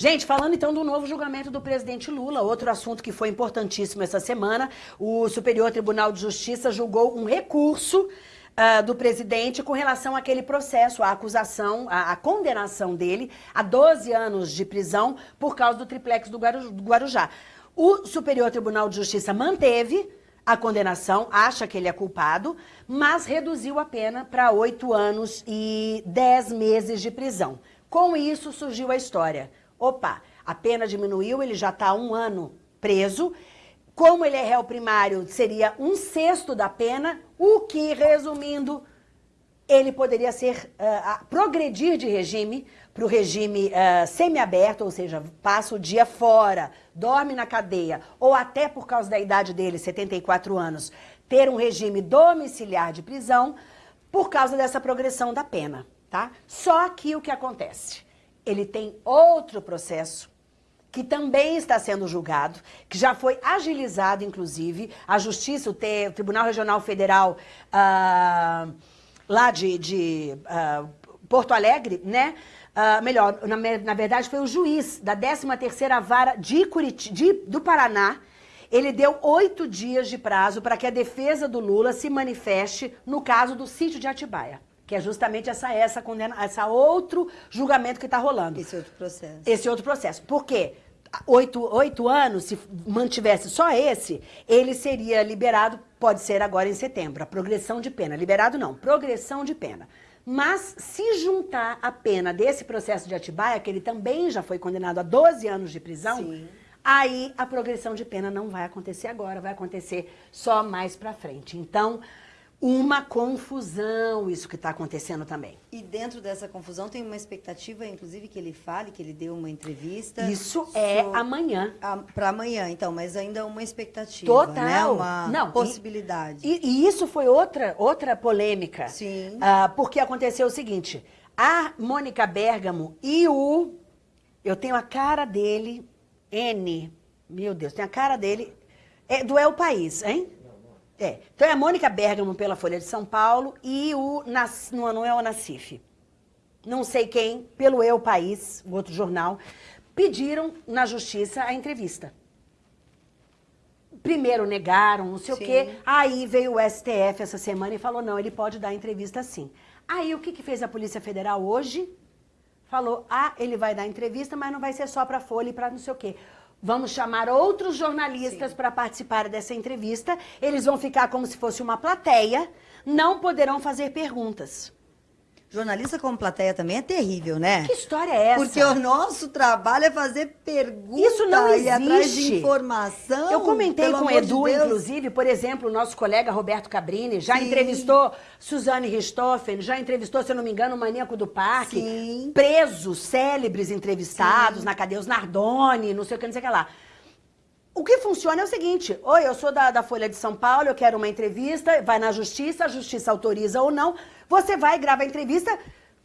Gente, falando então do novo julgamento do presidente Lula, outro assunto que foi importantíssimo essa semana, o Superior Tribunal de Justiça julgou um recurso uh, do presidente com relação àquele processo, a acusação, a, a, condenação dele a 12 anos de prisão por causa do triplex do, do Guarujá. O Superior Tribunal de Justiça manteve a condenação, acha que ele é culpado, mas reduziu a pena para oito anos e dez meses de prisão. Com isso surgiu a história. Opa, a pena diminuiu, ele já está um ano preso. Como ele é réu primário, seria um sexto da pena, o que, resumindo, ele poderia ser uh, progredir de regime para o regime uh, semiaberto, ou seja, passa o dia fora, dorme na cadeia, ou até por causa da idade dele, 74 anos, ter um regime domiciliar de prisão, por causa dessa progressão da pena, tá? Só que o que acontece? Ele tem outro processo que também está sendo julgado, que já foi agilizado, inclusive, a Justiça, o, Tribunal Regional Federal uh, lá de, de uh, Porto Alegre, né? Uh, melhor, na, na, verdade foi o juiz da 13ª Vara de Curiti, de, do Paraná, ele deu oito dias de prazo para que a defesa do Lula se manifeste no caso do sítio de Atibaia que é justamente essa essa condena, essa outro julgamento que está rolando. Esse outro processo. Esse outro processo. Por quê? Oito, oito anos, se mantivesse só esse, ele seria liberado, pode ser agora em setembro, a progressão de pena. Liberado não, progressão de pena. Mas se juntar a pena desse processo de Atibaia, que ele também já foi condenado a 12 anos de prisão, Sim. aí a progressão de pena não vai acontecer agora, vai acontecer só mais pra frente. Então, uma confusão isso que está acontecendo também. E dentro dessa confusão tem uma expectativa, inclusive, que ele fale, que ele dê uma entrevista. Isso é amanhã. Para amanhã, então, mas ainda uma expectativa, Total. Né? Uma Não, possibilidade. E, e, isso foi outra, outra polêmica. Sim. Uh, porque aconteceu o seguinte, a Mônica Bergamo e o... Eu tenho a cara dele, N, meu Deus, tem a cara dele, é, do É o País, hein? É. Então é a Mônica Bergamo pela Folha de São Paulo e o, não é o Nacif, não sei quem, pelo Eu País, o outro jornal, pediram na justiça a entrevista. Primeiro negaram, não sei sim. o quê, aí veio o STF essa semana e falou, não, ele pode dar entrevista sim. Aí o que, que fez a Polícia Federal hoje? Falou, ah, ele vai dar entrevista, mas não vai ser só para Folha e para não sei o quê. Vamos chamar outros jornalistas para participar dessa entrevista. Eles vão ficar como se fosse uma plateia, não poderão fazer perguntas. Jornalista como plateia também é terrível, né? Que história é essa? Porque o nosso trabalho é fazer perguntas Isso não existe. e atrás de informação. Eu comentei com o Edu, de inclusive, por exemplo, o nosso colega Roberto Cabrini já Sim. entrevistou Suzane Richthofen, já entrevistou, se eu não me engano, o Maníaco do Parque. Sim. Presos, célebres entrevistados Sim. na cadeia, os Nardoni, não sei o que, não sei o que lá. O que funciona é o seguinte, oi, eu sou da, da Folha de São Paulo, eu quero uma entrevista, vai na justiça, a justiça autoriza ou não, você vai e grava a entrevista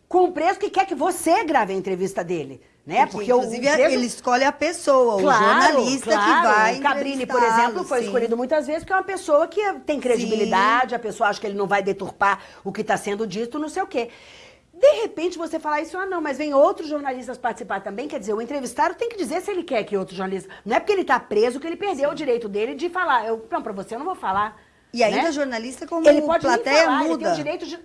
com o preço que quer que você grave a entrevista dele. Né? Porque, Porque inclusive, o preso... ele escolhe a pessoa, claro, o jornalista claro. que vai O Cabrini, por exemplo, foi sim. escolhido muitas vezes porque é uma pessoa que tem credibilidade, sim. a pessoa acha que ele não vai deturpar o que está sendo dito, não sei o quê. De repente você falar isso, ah não, mas vem outros jornalistas participar também, quer dizer, o entrevistado tem que dizer se ele quer que outro jornalista... Não é porque ele está preso que ele perdeu Sim. o direito dele de falar. Eu, não, para você eu não vou falar. E ainda né? jornalista como ele pode plateia falar, muda. Ele tem o direito de...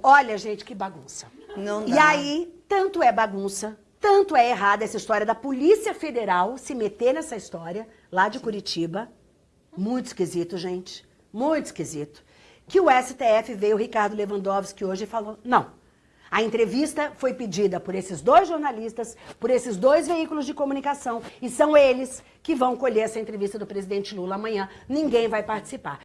Olha, gente, que bagunça. Não dá. E aí, tanto é bagunça, tanto é errada essa história da Polícia Federal se meter nessa história, lá de Curitiba. Muito esquisito, gente. Muito esquisito que o STF veio, o Ricardo Lewandowski, hoje falou, não. A entrevista foi pedida por esses dois jornalistas, por esses dois veículos de comunicação, e são eles que vão colher essa entrevista do presidente Lula amanhã. Ninguém vai participar.